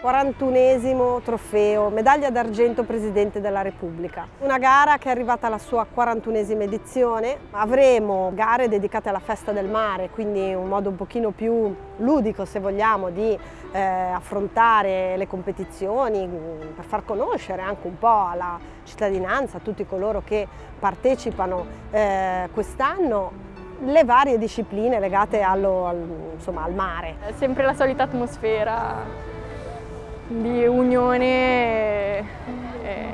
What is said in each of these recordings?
41esimo trofeo, medaglia d'argento Presidente della Repubblica. Una gara che è arrivata alla sua 41esima edizione. Avremo gare dedicate alla festa del mare, quindi un modo un pochino più ludico se vogliamo di eh, affrontare le competizioni mm, per far conoscere anche un po' alla cittadinanza, a tutti coloro che partecipano eh, quest'anno le varie discipline legate allo, al, insomma, al mare. È sempre la solita atmosfera di unione, e,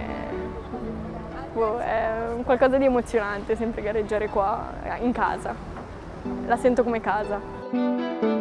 boh, è qualcosa di emozionante sempre gareggiare qua in casa, la sento come casa.